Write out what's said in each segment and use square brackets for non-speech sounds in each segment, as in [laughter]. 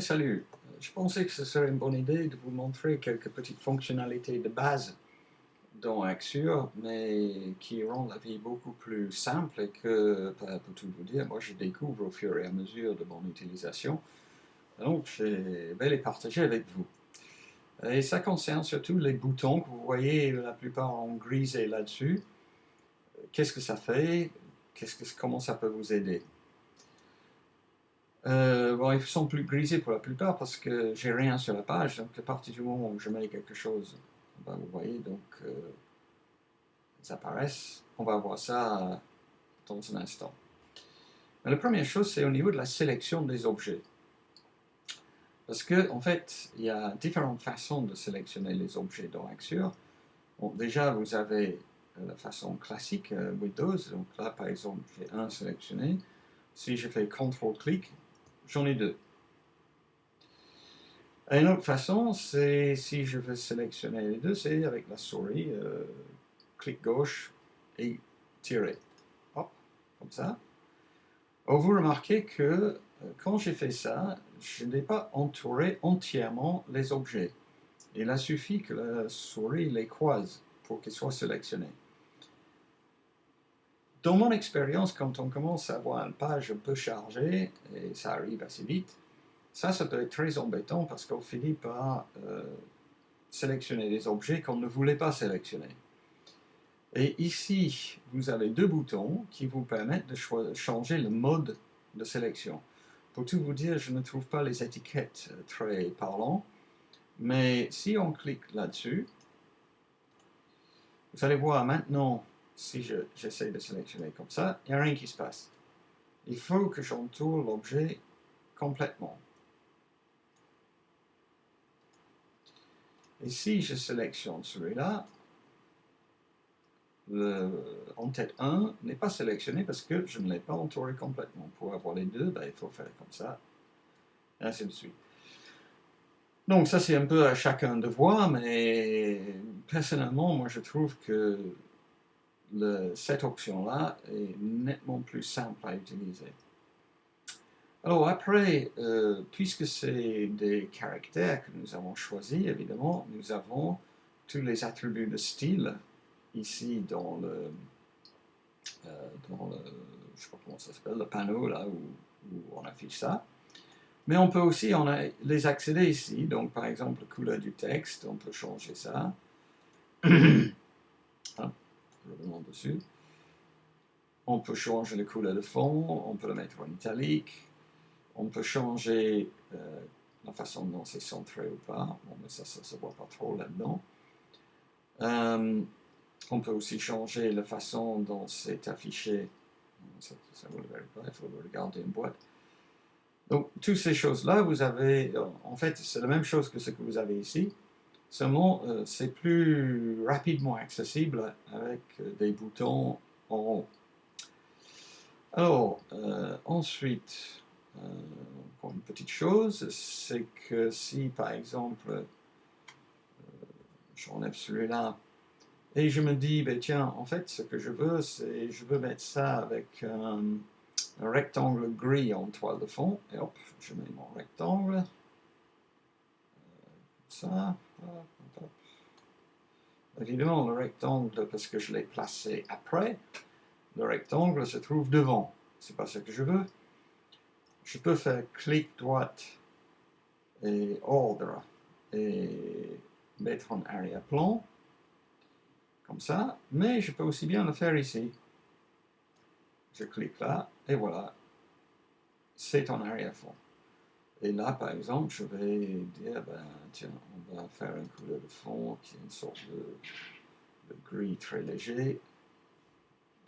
Salut, je pensais que ce serait une bonne idée de vous montrer quelques petites fonctionnalités de base dans Axure, mais qui rendent la vie beaucoup plus simple et que, pour tout vous dire, moi je découvre au fur et à mesure de mon utilisation. Donc je vais les partager avec vous. Et ça concerne surtout les boutons que vous voyez la plupart en grisé là-dessus. Qu'est-ce que ça fait? Comment ça peut vous aider? Euh, bon, ils sont plus grisés pour la plupart parce que j'ai rien sur la page, donc à partir du moment où je mets quelque chose, ben, vous voyez, donc euh, ils apparaissent. On va voir ça dans un instant. Mais la première chose, c'est au niveau de la sélection des objets. Parce que, en fait, il y a différentes façons de sélectionner les objets dans Axure. Déjà, vous avez euh, la façon classique Windows. Donc là, par exemple, j'ai un sélectionné. Si je fais CTRL-clic, j'en ai deux. une autre façon, c'est si je veux sélectionner les deux, c'est avec la souris, euh, clic gauche et tirer. Hop, comme ça. Oh, vous remarquez que euh, quand j'ai fait ça, je n'ai pas entouré entièrement les objets. Il a suffi que la souris les croise pour qu'ils soient sélectionnés. Dans mon expérience, quand on commence à avoir une page un peu chargée, et ça arrive assez vite, ça, ça peut être très embêtant parce qu'on finit par euh, sélectionner des objets qu'on ne voulait pas sélectionner. Et ici, vous avez deux boutons qui vous permettent de changer le mode de sélection. Pour tout vous dire, je ne trouve pas les étiquettes euh, très parlantes, mais si on clique là-dessus, vous allez voir maintenant si j'essaie de sélectionner comme ça, il n'y a rien qui se passe. Il faut que j'entoure l'objet complètement. Et si je sélectionne celui-là, en tête 1 n'est pas sélectionné parce que je ne l'ai pas entouré complètement. Pour avoir les deux, ben, il faut faire comme ça, et ainsi de suite. Donc ça c'est un peu à chacun de voir, mais personnellement, moi je trouve que cette option-là est nettement plus simple à utiliser. Alors après, euh, puisque c'est des caractères que nous avons choisis, évidemment, nous avons tous les attributs de style ici dans le, euh, dans le je sais pas comment ça s'appelle, le panneau là où, on affiche ça. Mais on peut aussi les accéder ici, donc par exemple couleur du texte, on peut changer ça. [coughs] dessus. On peut changer la couleur de fond, on peut le mettre en italique, on peut changer euh, la façon dont c'est centré ou pas, bon, mais ça, ça ne se voit pas trop là-dedans. Euh, on peut aussi changer la façon dont c'est affiché, ça, vous le verrez pas, il faut regarder une boîte. Donc, toutes ces choses-là, vous avez, en fait, c'est la même chose que ce que vous avez ici, Seulement, euh, c'est plus rapidement accessible avec euh, des boutons en haut. Alors, euh, ensuite, encore une petite chose, c'est que si par exemple, j'enlève celui-là, et je me dis, ben, tiens, en fait, ce que je veux, c'est, je veux mettre ça avec un, rectangle gris en toile de fond, et hop, je mets mon rectangle, ça, Évidemment, le rectangle, parce que je l'ai placé après, le rectangle se trouve devant. C'est pas ce que je veux. Je peux faire clic droite et ordre et mettre en arrière-plan, comme ça, mais je peux aussi bien le faire ici. Je clique là, et voilà, c'est en arrière-fond. Et là, par exemple, je vais dire, ben, tiens, on va faire une couleur de fond qui est une sorte de, gris très léger.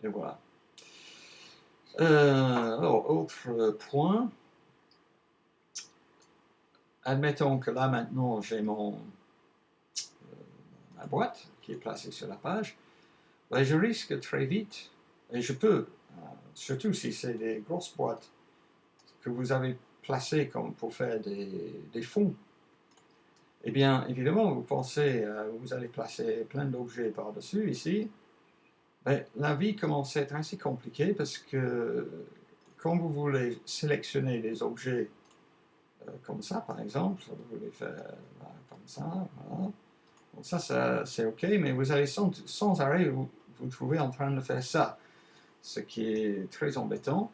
Et voilà. Euh, alors, autre point. Admettons que là, maintenant, j'ai mon euh, ma boîte qui est placée sur la page. Ben, je risque très vite, et je peux, euh, surtout si c'est des grosses boîtes que vous avez placé comme pour faire des, fonds, eh bien, évidemment, vous pensez, euh, vous allez placer plein d'objets par-dessus ici, ben, la vie commence à être assez compliquée parce que quand vous voulez sélectionner des objets euh, comme ça, par exemple, vous les faire comme ça, voilà. Ça, ça c'est OK, mais vous allez sans, arrêt vous trouver en train de faire ça, ce qui est très embêtant.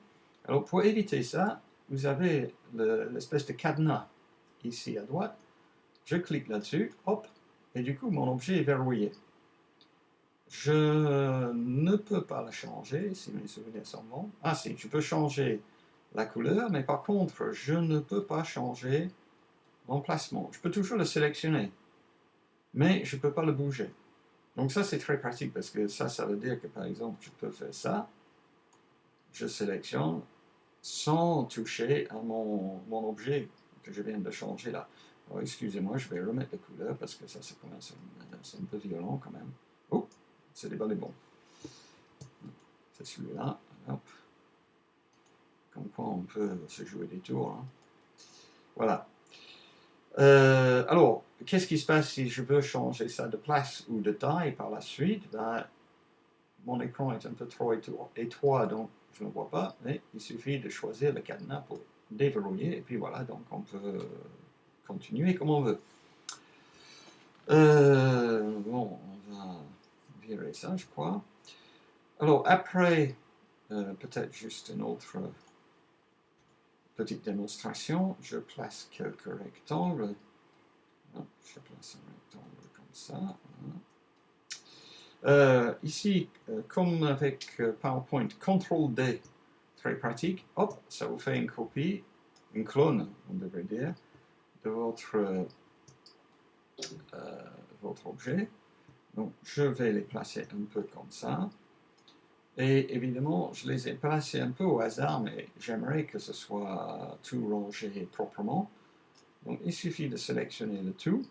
Alors pour éviter ça, vous avez l'espèce de cadenas ici à droite. Je clique là-dessus, hop, et du coup mon objet est verrouillé. Je ne peux pas le changer, si mes souvenirs sont bons. Ah si, je peux changer la couleur, mais par contre, je ne peux pas changer l'emplacement. Je peux toujours le sélectionner, mais je ne peux pas le bouger. Donc ça, c'est très pratique, parce que ça, ça veut dire que, par exemple, je peux faire ça, je sélectionne, sans toucher à mon, mon objet que je viens de changer là. Excusez-moi, je vais remettre la couleur, parce que ça, c'est un peu violent quand même. Oh, c'est des balais bons. C'est celui-là. Comme quoi on peut se jouer des tours. Hein. Voilà. Euh, alors, qu'est-ce qui se passe si je veux changer ça de place ou de taille par la suite? Ben, Mon écran est un peu trop étroit, donc je ne vois pas, mais il suffit de choisir le cadenas pour déverrouiller, et puis voilà, donc on peut continuer comme on veut. Euh, bon, on va virer ça, je crois. Alors, après, euh, peut-être juste une autre petite démonstration, je place quelques rectangles. Je place un rectangle comme ça. Euh, ici, euh, comme avec euh, PowerPoint, CTRL-D, très pratique, hop, ça vous fait une copie, une clone, on devrait dire, de votre, votre objet. Donc, je vais les placer un peu comme ça. Et évidemment, je les ai placés un peu au hasard, mais j'aimerais que ce soit tout rangé proprement. Donc il suffit de sélectionner le tout.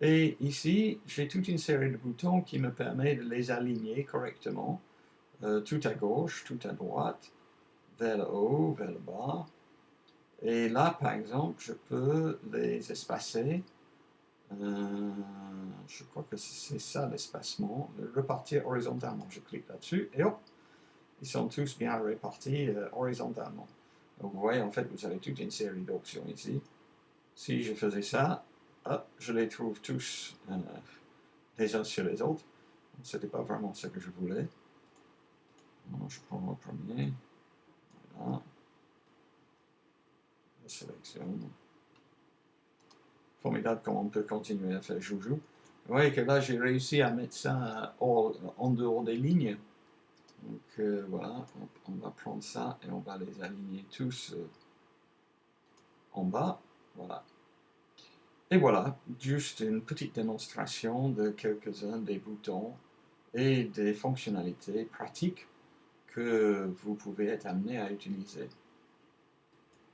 Et ici, j'ai toute une série de boutons qui me permettent de les aligner correctement, euh, tout à gauche, tout à droite, vers le haut, vers le bas. Et là, par exemple, je peux les espacer euh, je crois que c'est ça l'espacement. Repartir horizontalement. Je clique là-dessus et hop, ils sont tous bien répartis euh, horizontalement. Donc vous voyez, en fait, vous avez toute une série d'options ici. Si je faisais ça, je les trouve tous euh, les uns sur les autres. Ce n'était pas vraiment ce que je voulais. je prends le premier. Voilà. Je sélectionne formidable comment on peut continuer à faire joujou. Vous voyez que là, j'ai réussi à mettre ça en dehors des lignes. Donc euh, voilà, on, va prendre ça et on va les aligner tous euh, en bas. Voilà. Et voilà, juste une petite démonstration de quelques-uns des boutons et des fonctionnalités pratiques que vous pouvez être amené à utiliser.